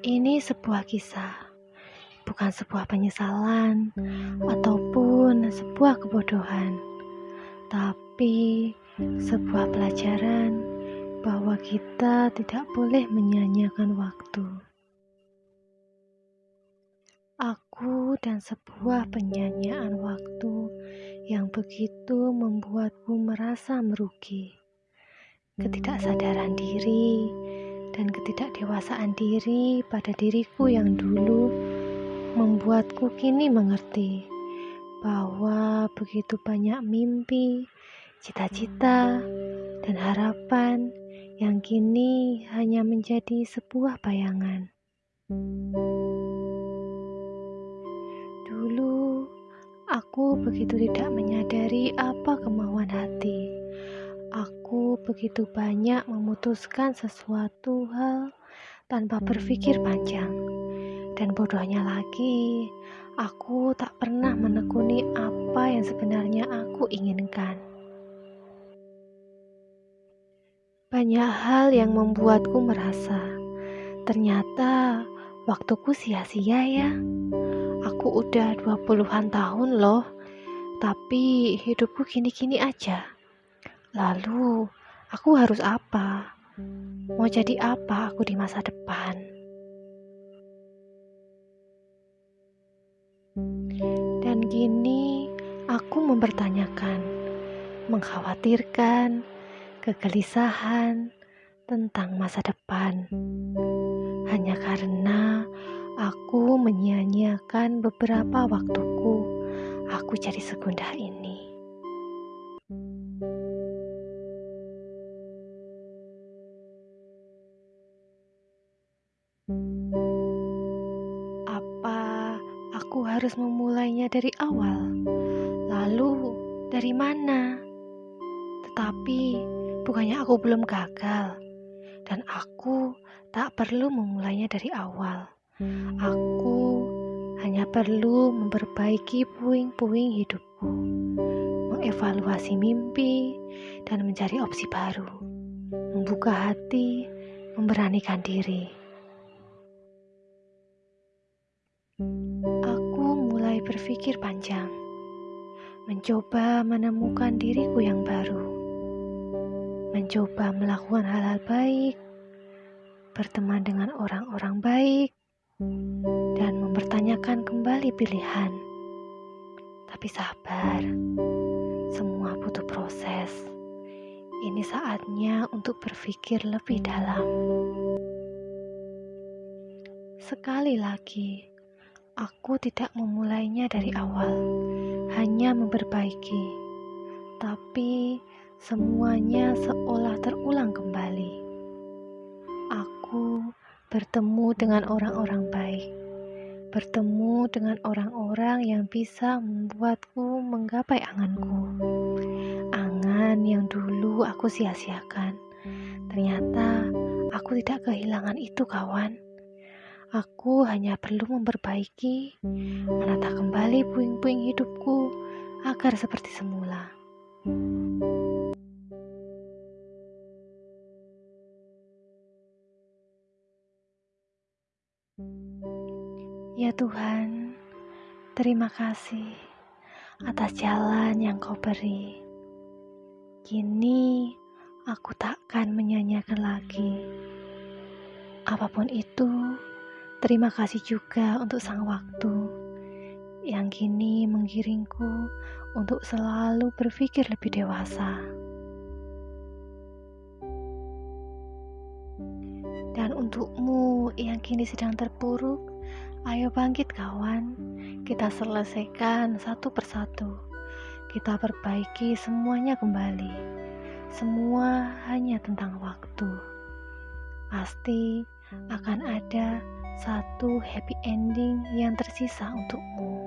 Ini sebuah kisah, bukan sebuah penyesalan ataupun sebuah kebodohan, tapi sebuah pelajaran bahwa kita tidak boleh menyanyiakan waktu. Aku dan sebuah penyanyian waktu yang begitu membuatku merasa merugi. Ketidaksadaran diri dan ketidakdewasaan diri pada diriku yang dulu membuatku kini mengerti bahwa begitu banyak mimpi, cita-cita, dan harapan yang kini hanya menjadi sebuah bayangan. Dulu aku begitu tidak menyadari apa kemauan hati Begitu banyak memutuskan sesuatu hal tanpa berpikir panjang. Dan bodohnya lagi, aku tak pernah menekuni apa yang sebenarnya aku inginkan. Banyak hal yang membuatku merasa, ternyata waktuku sia-sia ya. Aku udah 20-an tahun loh, tapi hidupku gini-gini aja. Lalu, aku harus apa? Mau jadi apa aku di masa depan? Dan gini, aku mempertanyakan, mengkhawatirkan, kegelisahan tentang masa depan. Hanya karena aku menyia-nyiakan beberapa waktuku, aku jadi segundah ini. Aku harus memulainya dari awal? Lalu, dari mana? Tetapi, bukannya aku belum gagal, dan aku tak perlu memulainya dari awal. Aku hanya perlu memperbaiki puing-puing hidupku, mengevaluasi mimpi, dan mencari opsi baru, membuka hati, memberanikan diri. Berpikir panjang, mencoba menemukan diriku yang baru, mencoba melakukan hal-hal baik, berteman dengan orang-orang baik, dan mempertanyakan kembali pilihan. Tapi sabar, semua butuh proses. Ini saatnya untuk berpikir lebih dalam. Sekali lagi, Aku tidak memulainya dari awal, hanya memperbaiki, tapi semuanya seolah terulang kembali. Aku bertemu dengan orang-orang baik, bertemu dengan orang-orang yang bisa membuatku menggapai anganku. Angan yang dulu aku sia-siakan. Ternyata aku tidak kehilangan itu, kawan. Aku hanya perlu memperbaiki, menata kembali puing-puing hidupku agar seperti semula. Ya Tuhan, terima kasih atas jalan yang Kau beri. Kini aku takkan menyanyiakan lagi. Apa pun itu, Terima kasih juga untuk sang waktu yang kini menggiringku untuk selalu berpikir lebih dewasa. Dan untukmu yang kini sedang terpuruk, ayo bangkit kawan, kita selesaikan satu persatu. Kita perbaiki semuanya kembali. Semua hanya tentang waktu. Pasti akan ada satu happy ending yang tersisa untukmu.